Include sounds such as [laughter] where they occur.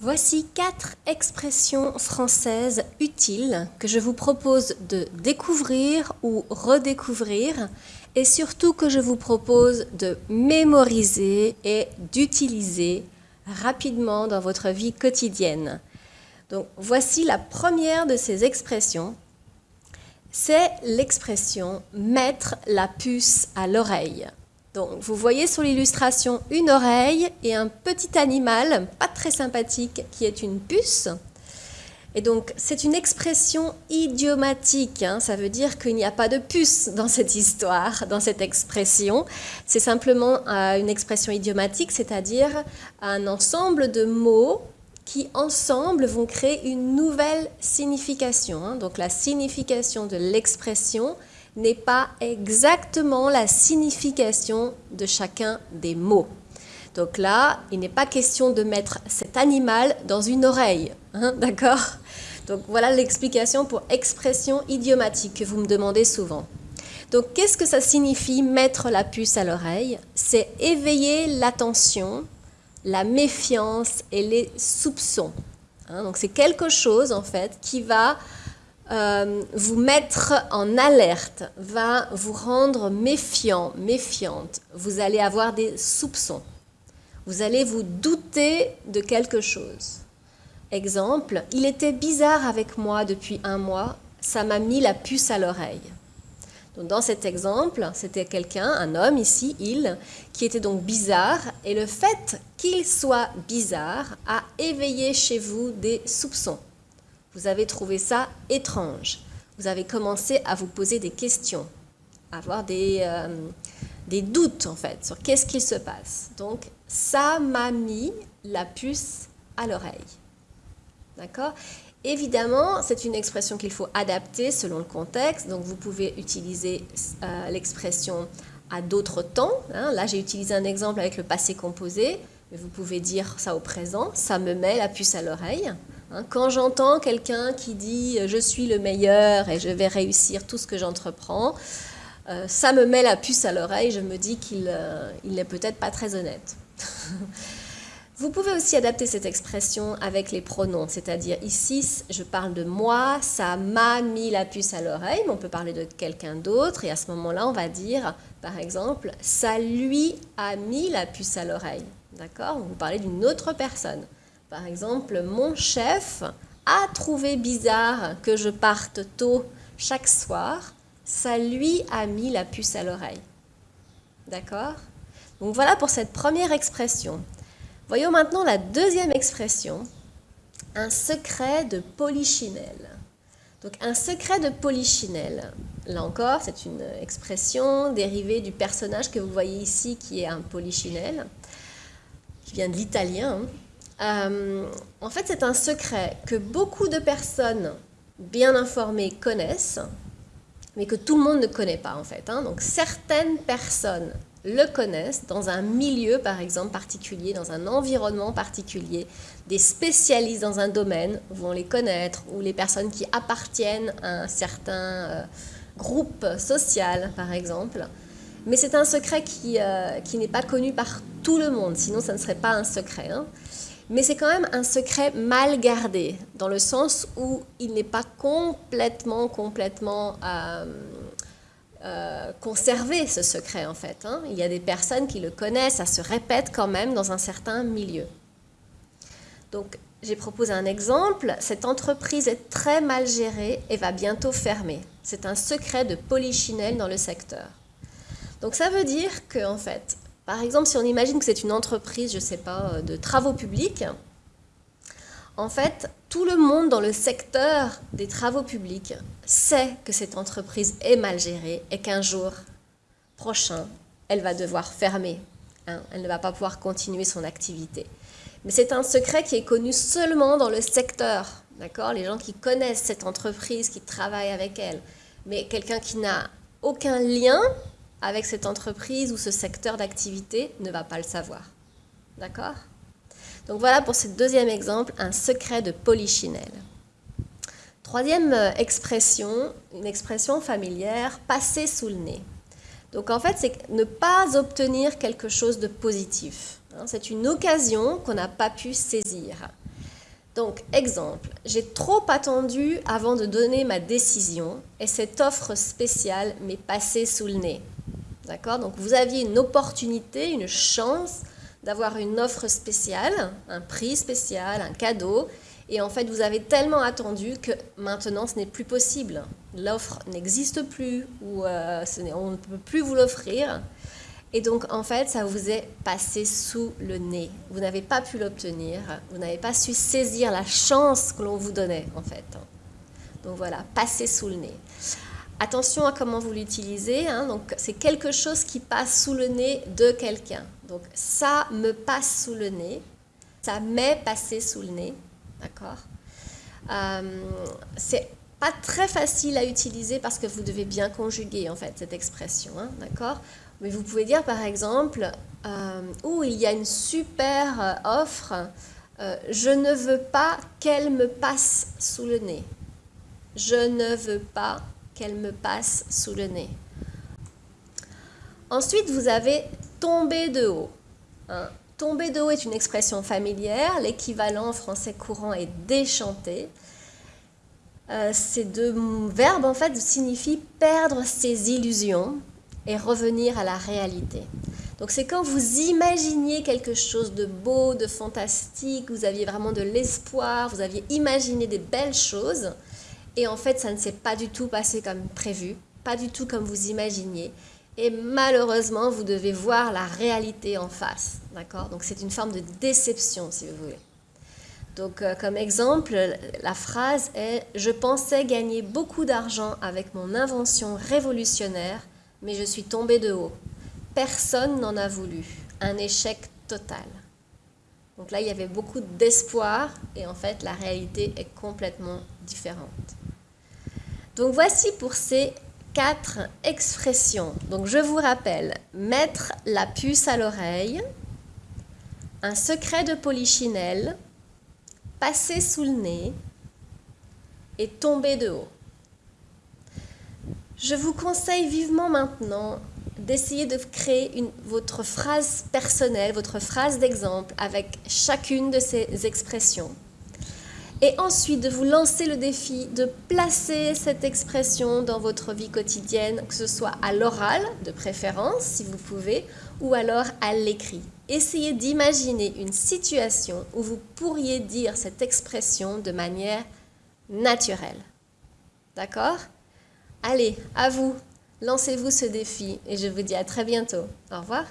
Voici quatre expressions françaises utiles que je vous propose de découvrir ou redécouvrir et surtout que je vous propose de mémoriser et d'utiliser rapidement dans votre vie quotidienne. Donc voici la première de ces expressions. C'est l'expression mettre la puce à l'oreille. Donc, vous voyez sur l'illustration une oreille et un petit animal, pas très sympathique, qui est une puce. Et donc, c'est une expression idiomatique. Hein. Ça veut dire qu'il n'y a pas de puce dans cette histoire, dans cette expression. C'est simplement euh, une expression idiomatique, c'est-à-dire un ensemble de mots qui, ensemble, vont créer une nouvelle signification. Hein. Donc, la signification de l'expression n'est pas exactement la signification de chacun des mots. Donc là, il n'est pas question de mettre cet animal dans une oreille, hein, [laughs] d'accord? Donc voilà l'explication pour expression idiomatique que vous me demandez souvent. Donc qu'est-ce que ça signifie mettre la puce à l'oreille? C'est éveiller l'attention, la méfiance et les soupçons. Hein. donc c'est quelque chose en fait qui va euh, vous mettre en alerte, va vous rendre méfiant, méfiante. Vous allez avoir des soupçons. Vous allez vous douter de quelque chose. Exemple, il était bizarre avec moi depuis un mois, ça m'a mis la puce à l'oreille. dans cet exemple, c'était quelqu'un, un homme ici, il, qui était donc bizarre, et le fait qu'il soit bizarre a éveillé chez vous des soupçons. Vous avez trouvé ça étrange. Vous avez commencé à vous poser des questions, à avoir des, euh, des doutes en fait sur qu'est-ce qui se passe. Donc, ça m'a mis la puce à l'oreille. D'accord? Évidemment, c'est une expression qu'il faut adapter selon le contexte. Donc, vous pouvez utiliser euh, l'expression à d'autres temps. Hein. Là, j'ai utilisé un exemple avec le passé composé, mais vous pouvez dire ça au présent. Ça me met la puce à l'oreille. Hein, quand j'entends quelqu'un qui dit euh, je suis le meilleur et je vais réussir tout ce que j'entreprends, euh, ça me met la puce à l'oreille, je me dis qu'il euh, n'est peut-être pas très honnête. [laughs] Vous pouvez aussi adapter cette expression avec les pronoms, c'est-à-dire ici, je parle de moi, ça m'a mis la puce à l'oreille, mais on peut parler de quelqu'un d'autre, et à ce moment-là, on va dire, par exemple, ça lui a mis la puce à l'oreille. D'accord? Vous parlez d'une autre personne. Par exemple, mon chef a trouvé bizarre que je parte tôt chaque soir. Ça lui a mis la puce à l'oreille. D'accord? Donc voilà pour cette première expression. Voyons maintenant la deuxième expression, un secret de polichinelle. Donc un secret de polichinelle, là encore, c'est une expression dérivée du personnage que vous voyez ici qui est un polichinelle, qui vient de l'italien. Hein. Euh, en fait, c'est un secret que beaucoup de personnes bien informées connaissent, mais que tout le monde ne connaît pas en fait. Hein. Donc certaines personnes le connaissent dans un milieu, par exemple, particulier, dans un environnement particulier. Des spécialistes dans un domaine vont les connaître, ou les personnes qui appartiennent à un certain euh, groupe social, par exemple. Mais c'est un secret qui, euh, qui n'est pas connu par tout le monde, sinon ça ne serait pas un secret. Hein mais c'est quand même un secret mal gardé, dans le sens où il n'est pas complètement, euh, euh, conservé, ce secret, en fait. Hein. Il y a des personnes qui le connaissent, ça se répète quand même dans un certain milieu. Donc, j'ai proposé un exemple. Cette entreprise est très mal gérée et va bientôt fermer. C'est un secret de polichinelle dans le secteur. Donc, ça veut dire que, en fait, par exemple, si on imagine que c'est une entreprise, je ne sais pas, euh, de travaux publics, en fait, tout le monde dans le secteur des travaux publics sait que cette entreprise est mal gérée et qu'un jour prochain, elle va devoir fermer. Hein. elle ne va pas pouvoir continuer son activité. Mais c'est un secret qui est connu seulement dans le secteur. D'accord? Les gens qui connaissent cette entreprise, qui travaillent avec elle. Mais quelqu'un qui n'a aucun lien avec cette entreprise ou ce secteur d'activité ne va pas le savoir. D'accord? Donc voilà pour ce deuxième exemple, un secret de polichinelle. Troisième euh, expression, une expression familière, passer sous le nez. Donc en fait, c'est ne pas obtenir quelque chose de positif. Hein. C'est une occasion qu'on n'a pas pu saisir. Donc, exemple, j'ai trop attendu avant de donner ma décision et cette offre spéciale m'est passée sous le nez. D'accord Donc, vous aviez une opportunité, une chance d'avoir une offre spéciale, un prix spécial, un cadeau, et en fait, vous avez tellement attendu que maintenant, ce n'est plus possible. L'offre n'existe plus ou euh, on ne peut plus vous l'offrir. Et donc, en fait, ça vous est passé sous le nez. Vous n'avez pas pu l'obtenir. Vous n'avez pas su saisir la chance que l'on vous donnait, en fait. Donc voilà, passer sous le nez. Attention à comment vous l'utilisez. Hein. Donc, c'est quelque chose qui passe sous le nez de quelqu'un. Donc, ça me passe sous le nez. Ça m'est passé sous le nez. D'accord? Euh, C'est pas très facile à utiliser parce que vous devez bien conjuguer en fait cette expression, hein, d'accord? Mais vous pouvez dire par exemple, euh, oh il y a une super euh, offre, euh, je ne veux pas qu'elle me passe sous le nez. Je ne veux pas qu'elle me passe sous le nez. Ensuite, vous avez tomber de haut. Hein. Tomber de haut est une expression familière. L'équivalent en français courant est déchanter. Euh, ces deux verbes en fait signifient perdre ses illusions et revenir à la réalité. Donc c'est quand vous imaginiez quelque chose de beau, de fantastique, vous aviez vraiment de l'espoir, vous aviez imaginé des belles choses, et en fait ça ne s'est pas du tout passé comme prévu, pas du tout comme vous imaginiez, et malheureusement, vous devez voir la réalité en face. D'accord? Donc, c'est une forme de déception, si vous voulez. Donc, euh, comme exemple, la phrase est Je pensais gagner beaucoup d'argent avec mon invention révolutionnaire, mais je suis tombé de haut. Personne n'en a voulu. Un échec total. Donc là, il y avait beaucoup d'espoir et en fait, la réalité est complètement différente. Donc voici pour ces quatre expressions. Donc je vous rappelle, mettre la puce à l'oreille, un secret de polichinelle, passer sous le nez et tomber de haut. Je vous conseille vivement maintenant d'essayer de créer votre phrase personnelle, votre phrase d'exemple avec chacune de ces expressions et ensuite de vous lancer le défi de placer cette expression dans votre vie quotidienne, que ce soit à l'oral de préférence si vous pouvez, ou alors à l'écrit. Essayez d'imaginer une situation où vous pourriez dire cette expression de manière naturelle. D'accord? Allez, à vous, lancez-vous ce défi et je vous dis à très bientôt. Au revoir.